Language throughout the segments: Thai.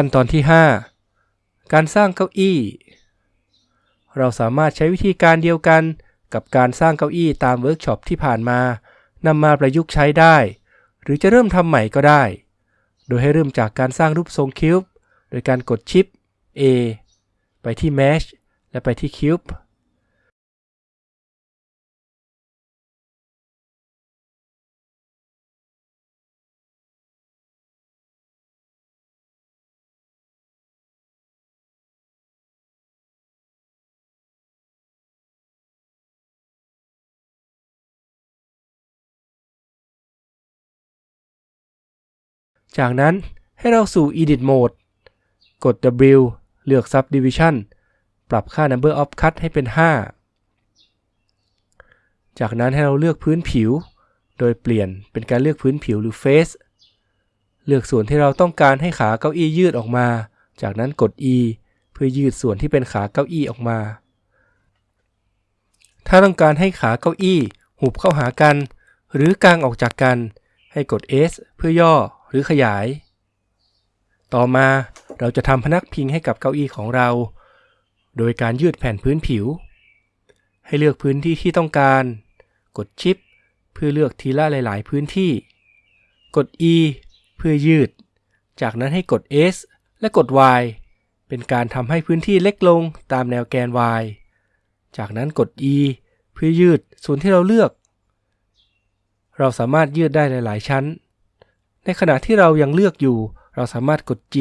ขั้นตอนที่ 5 การสร้างเก้าอี้ เราสามารถใช้วิธีการเดียวกันกับการสร้างเก้าอี้ตามเวิร์กช็อปที่ผ่านมานำมาประยุกต์ใช้ได้ หรือจะเริ่มทำใหม่ก็ได้ โดยให้เริ่มจากการสร้างรูปทรง Cube โดยการกดชิป A ไปที่ Mesh และไปที่ Cube จากนั้นให้เราสู่ Edit Mode กด W เลือก Subdivision ปรับค่า Number of Cut ให้เป็น 5 จากนั้นให้เราเลือกพื้นผิว โดยเปลี่ยนเป็นการเลือกพื้นผิวหรือ Face เลือกส่วนที่เราต้องการให้ขาเก้าอี้ยืดออกมา จากนั้นกด E เพื่อยืดส่วนที่เป็นขาเก้าอี้ออกมา ถ้าต้องการให้ขาเก้าอี้ หุบเข้าหากัน หรือกางออกจากกัน ให้กด S เพื่อย่อ หรือขยาย ต่อมาเราจะทำพนักพิงให้กับเก้าอี้ของเรา โดยการยืดแผ่นพื้นผิว ให้เลือกพื้นที่ที่ต้องการ กดชิป เพื่อเลือกทีละหลาย ๆ พื้นที่ กด E เพื่อยืด จากนั้นให้กด S และกด Y เป็นการทำให้พื้นที่เล็กลงตามแนวแกน Y จากนั้นกด E เพื่อยืดส่วนที่เราเลือก เราสามารถยืดได้หลาย ๆ ชั้น ในขณะที่เรายังเลือกอยู่ เราสามารถกด G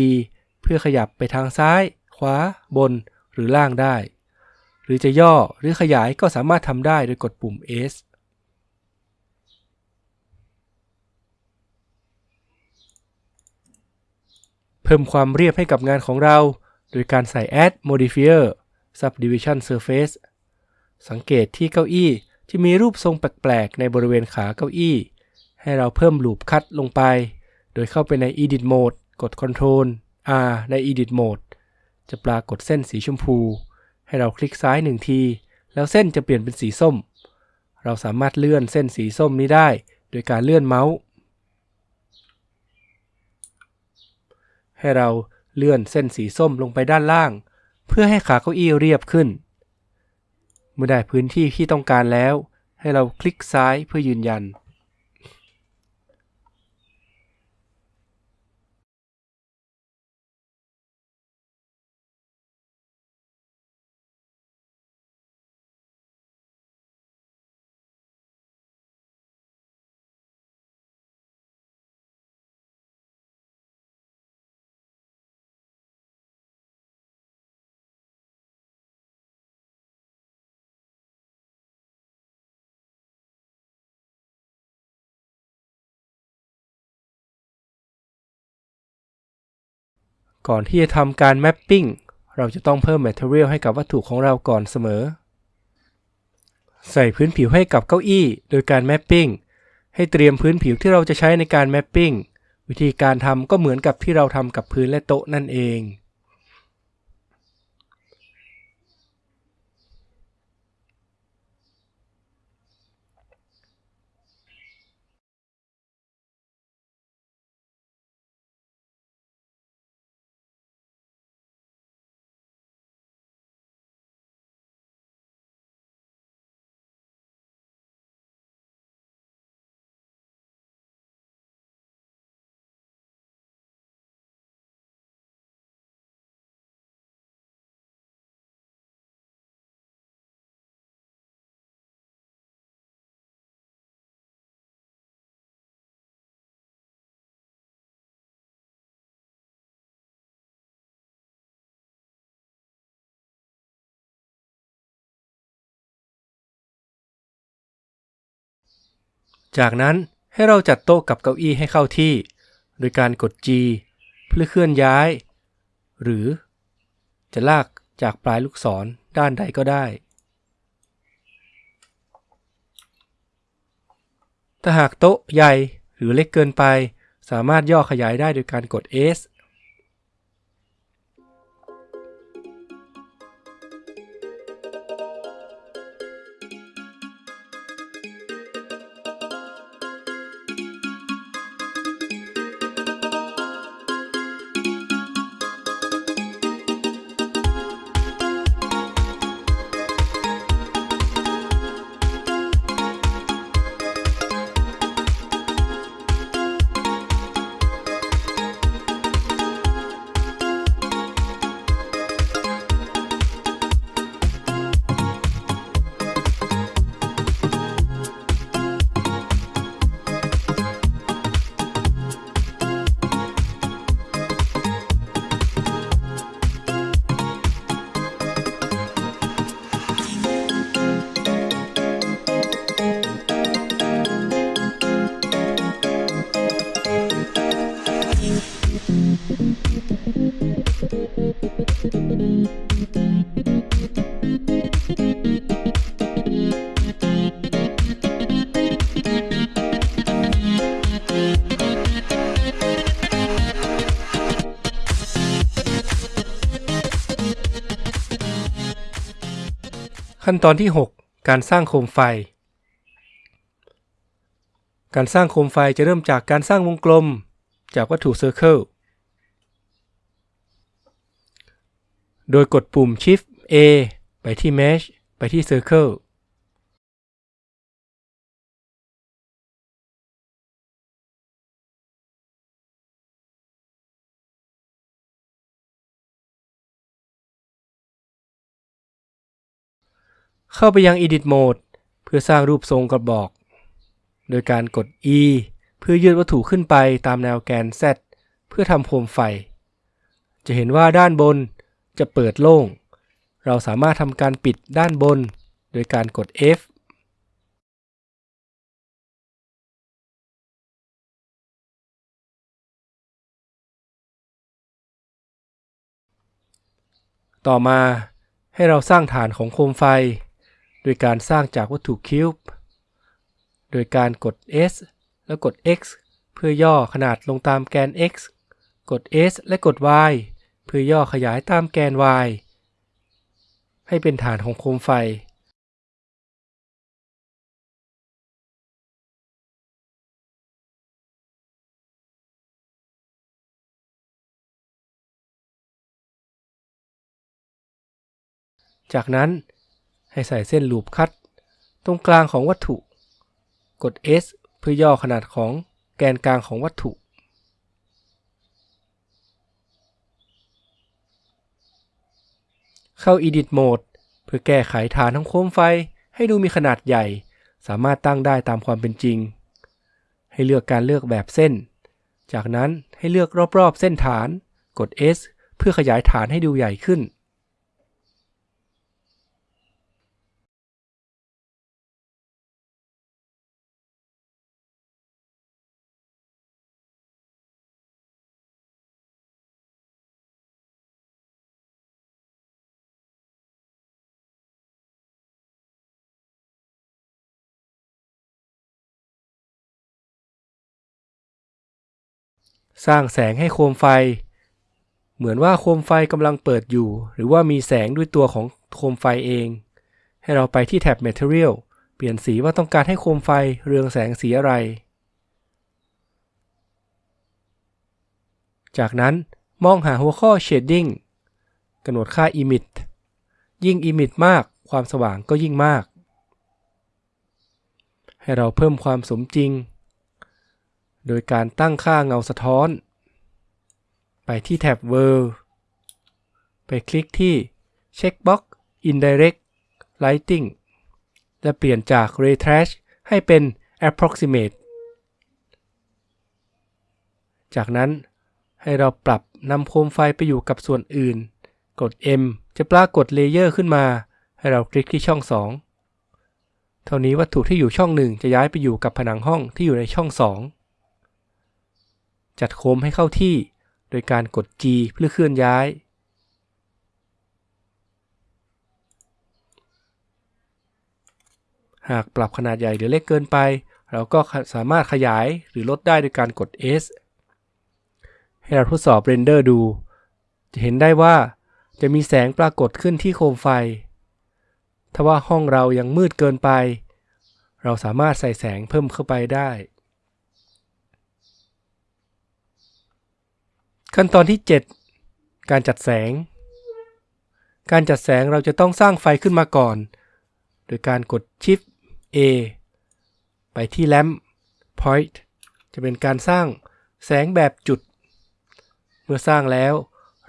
เพื่อขยับไปทางซ้าย ขวา บน หรือล่างได้ หรือจะย่อหรือขยายก็สามารถทำได้โดยกดปุ่ม S เพิ่มความเรียบให้กับงานของเรา โดยการใส่ Add Modifier Subdivision Surface สังเกตที่เก้าอี้ที่มีรูปทรงแปลกๆ ในบริเวณขาเก้าอี้ ให้เราเพิ่มลูปคัดลงไป โดยเข้าไปใน Edit Mode กด Ctrl R ใน Edit Mode จะปรากฏเส้นสีชมพู ให้เราคลิกซ้ายหนึ่งที แล้วเส้นจะเปลี่ยนเป็นสีส้ม เราสามารถเลื่อนเส้นสีส้มนี้ได้ โดยการเลื่อนเมาส์ ให้เราเลื่อนเส้นสีส้มลงไปด้านล่าง เพื่อให้ขาเก้าอี้เรียบขึ้น เมื่อได้พื้นที่ที่ต้องการแล้ว ให้เราคลิกซ้ายเพื่อยืนยัน ก่อนที่จะทำการแมปปิ้งเราจะต้องเพิ่ม material ให้กับวัตถุของเราก่อนเสมอ ใส่พื้นผิวให้กับเก้าอี้ โดยการแมปปิ้งให้เตรียมพื้นผิวที่เราจะใช้ในการแมปปิ้งวิธีการทำก็เหมือนกับที่เราทำกับพื้นและโต๊ะนั่นเอง จากนั้นให้เราจัดโต๊ะกับเก้าอี้ให้เข้าที่ โดยการกด G เพื่อเคลื่อนย้าย หรือจะลากจากปลายลูกศรด้านใดก็ได้ ถ้าหากโต๊ะใหญ่หรือเล็กเกินไป สามารถย่อขยายได้โดยการกด S ขั้นตอนที่ 6 การสร้างโคมไฟ การสร้างโคมไฟจะเริ่มจากการสร้างวงกลมจากวัตถุเซอร์เคิล โดยกดปุ่ม Shift A ไปที่ Mesh ไปที่ Circle เข้าไปยัง Edit Mode เพื่อสร้างรูปทรงกระบอก โดยการกด E เพื่อยืดวัตถุขึ้นไปตามแนวแกน Z เพื่อทำโคมไฟ จะเห็นว่าด้านบนจะเปิดโล่ง เราสามารถทำการปิดด้านบน โดยการกด F ต่อมาให้เราสร้างฐานของโคมไฟ ดยการสร้างจากวัตถุคิวบ์โดยการกด S แล้วกด X เพื่อย่อขนาดลงตามแกน X กด S และกด Y เพื่อย่อขยายตามแกน Y ให้เป็นฐานของโคมไฟ จากนั้น ให้ใส่เส้นลูปคัตตรงกลางของวัตถุ กด S เพื่อย่อขนาดของแกนกลางของวัตถุ เข้า Edit Mode เพื่อแก้ไขฐานของโคมไฟให้ดูมีขนาดใหญ่ สามารถตั้งได้ตามความเป็นจริง ให้เลือกการเลือกแบบเส้น จากนั้นให้เลือกรอบๆเส้นฐาน กด S เพื่อขยายฐานให้ดูใหญ่ขึ้น สร้างแสงให้โคมไฟ เหมือนว่าโคมไฟกำลังเปิดอยู่ หรือว่ามีแสงด้วยตัวของโคมไฟเอง ให้เราไปที่แท็บ Material เปลี่ยนสีว่าต้องการให้โคมไฟเรืองแสงสีอะไร จากนั้นมองหาหัวข้อ Shading กำหนดค่า Emit ยิ่ง Emit มากความสว่างก็ยิ่งมาก ให้เราเพิ่มความสมจริง โดยการตั้งค่าเงาสะท้อน ไปที่แท็บ World ไปคลิกที่ Checkbox Indirect Lighting และเปลี่ยนจาก Ray Trace ให้เป็น Approximate จากนั้นให้เราปรับนำโคมไฟไปอยู่กับส่วนอื่น กด M จะปรากฏเลเยอร์ขึ้นมา ให้เราคลิกที่ช่อง 2 เท่านี้วัตถุที่อยู่ช่อง 1 จะย้ายไปอยู่กับผนังห้องที่อยู่ในช่อง 2 จัดโคมให้เข้าที่ โดยการกด G เพื่อเคลื่อนย้าย หากปรับขนาดใหญ่หรือเล็กเกินไป เราก็สามารถขยายหรือลดได้โดยการกด S ให้เราทดสอบเรนเดอร์ดู จะเห็นได้ว่าจะมีแสงปรากฏขึ้นที่โคมไฟ ถ้าว่าห้องเรายังมืดเกินไป เราสามารถใส่แสงเพิ่มเข้าไปได้ ขั้นตอนที่ 7 การจัดแสง การจัดแสงเราจะต้องสร้างไฟขึ้นมาก่อน โดยการกด Shift A ไปที่ Lamp Point จะเป็นการสร้างแสงแบบจุด เมื่อสร้างแล้ว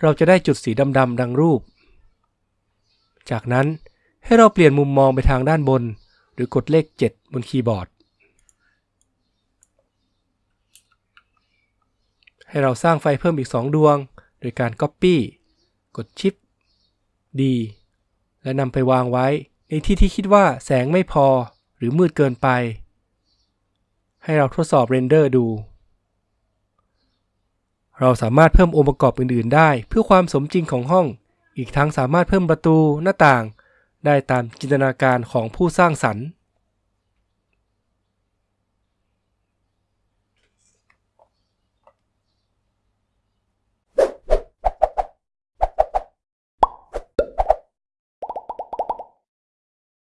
เราจะได้จุดสีดำๆดังรูป จากนั้นให้เราเปลี่ยนมุมมองไปทางด้านบน หรือกดเลข 7 บนคีย์บอร์ด ให้เราสร้างไฟเพิ่มอีก 2 ดวง โดยการ Copy กด Shift D และนำไปวางไว้ ในที่ที่คิดว่าแสงไม่พอหรือมืดเกินไป ให้เราทดสอบเรนเดอร์ดู เราสามารถเพิ่มองค์ประกอบอื่น ๆ ได้ เพื่อความสมจริงของห้อง อีกทั้งสามารถเพิ่มประตูหน้าต่าง ได้ตามจินตนาการของผู้สร้างสรรค์